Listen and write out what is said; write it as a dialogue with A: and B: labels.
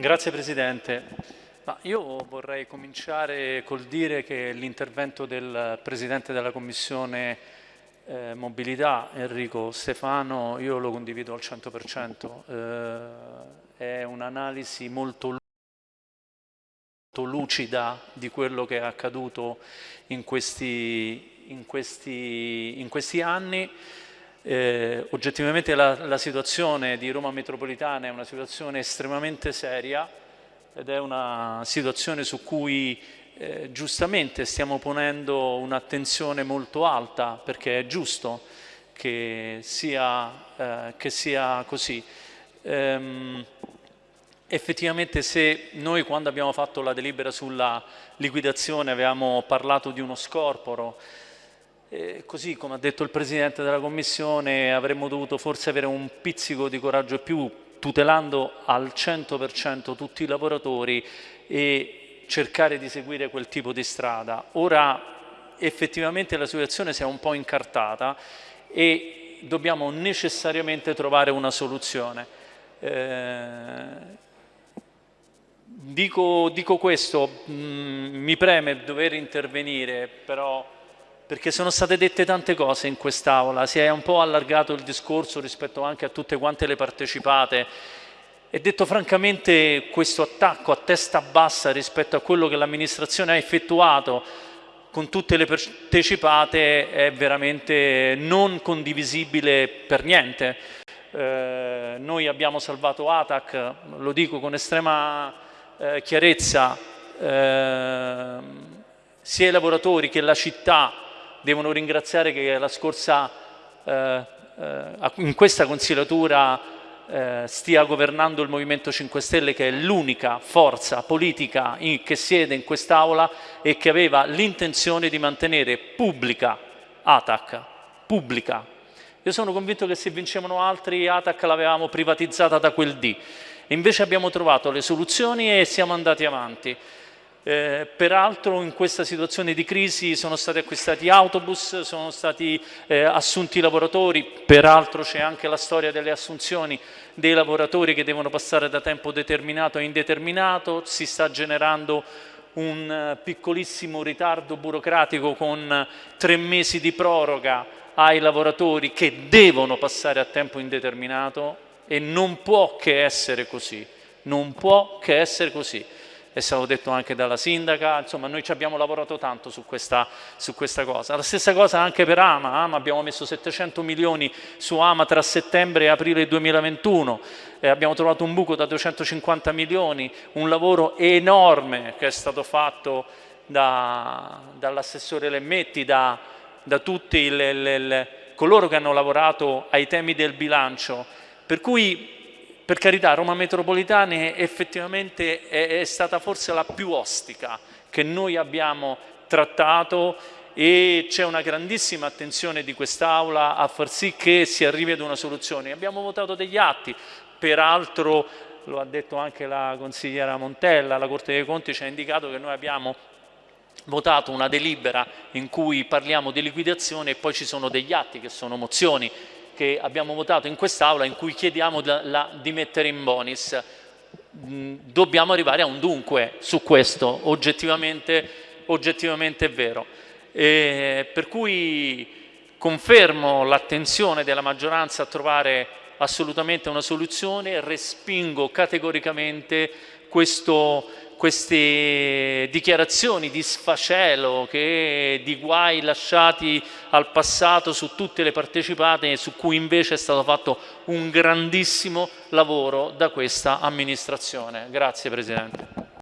A: Grazie Presidente. Ma io vorrei cominciare col dire che l'intervento del Presidente della Commissione eh, Mobilità, Enrico Stefano, io lo condivido al 100%. Eh, è un'analisi molto lucida di quello che è accaduto in questi, in questi, in questi anni. Eh, oggettivamente la, la, situazione di Roma metropolitana è una situazione estremamente seria ed è una situazione su cui eh, giustamente stiamo ponendo un'attenzione molto alta perché è giusto che sia, eh, che sia così. Ehm, effettivamente se noi quando abbiamo fatto la delibera sulla liquidazione avevamo parlato di uno scorporo eh, così come ha detto il Presidente della Commissione avremmo dovuto forse avere un pizzico di coraggio più tutelando al 100% tutti i lavoratori e cercare di seguire quel tipo di strada. Ora effettivamente la situazione si è un po' incartata e dobbiamo necessariamente trovare una soluzione. Eh, dico, dico, questo, mh, mm, mi preme dover intervenire, però perché sono state dette tante cose in quest'Aula, si è un po' allargato il discorso rispetto anche a tutte quante le partecipate e detto francamente questo attacco a testa bassa rispetto a quello che l'amministrazione ha effettuato con tutte le partecipate è veramente non condivisibile per niente. Eh, noi abbiamo salvato ATAC, lo dico con estrema eh, chiarezza, eh, sia i lavoratori che la città devono ringraziare che la scorsa, eh, eh, in questa consigliatura eh, stia governando il Movimento 5 Stelle che è l'unica forza politica in, che siede in quest'Aula e che aveva l'intenzione di mantenere pubblica ATAC, pubblica. Io sono convinto che se vincevano altri ATAC l'avevamo privatizzata da quel D. Invece abbiamo trovato le soluzioni e siamo andati avanti. Eh, peraltro in questa situazione di crisi sono stati acquistati autobus, sono stati eh, assunti lavoratori, peraltro c'è anche la storia delle assunzioni dei lavoratori che devono passare da tempo determinato a indeterminato, si sta generando un eh, piccolissimo ritardo burocratico con tre mesi di proroga ai lavoratori che devono passare a tempo indeterminato e non può che essere così, non può che essere così è stato detto anche dalla sindaca, insomma noi ci abbiamo lavorato tanto su questa, su questa cosa. La stessa cosa anche per Ama, Ama abbiamo messo 700 milioni su Ama tra settembre e aprile 2021, eh, abbiamo trovato un buco da 250 milioni, un lavoro enorme che è stato fatto da, dall'assessore Lemmetti, da, da tutti le, le, le, coloro che hanno lavorato ai temi del bilancio, per cui per carità, Roma Metropolitane effettivamente è, è stata forse la più ostica che noi abbiamo trattato e c'è una grandissima attenzione di quest'Aula a far sì che si arrivi ad una soluzione. Abbiamo votato degli atti, peraltro lo ha detto anche la consigliera Montella, la Corte dei Conti ci ha indicato che noi abbiamo votato una delibera in cui parliamo di liquidazione e poi ci sono degli atti che sono mozioni che abbiamo votato in quest'Aula in cui chiediamo la, la, di mettere in bonis. Mm, dobbiamo arrivare a un dunque su questo, oggettivamente, oggettivamente è vero. E per cui confermo l'attenzione della maggioranza a trovare assolutamente una soluzione, respingo categoricamente questo, queste dichiarazioni di sfacelo, che, di guai lasciati al passato su tutte le partecipate su cui invece è stato fatto un grandissimo lavoro da questa amministrazione. Grazie Presidente.